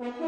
Mm-hmm.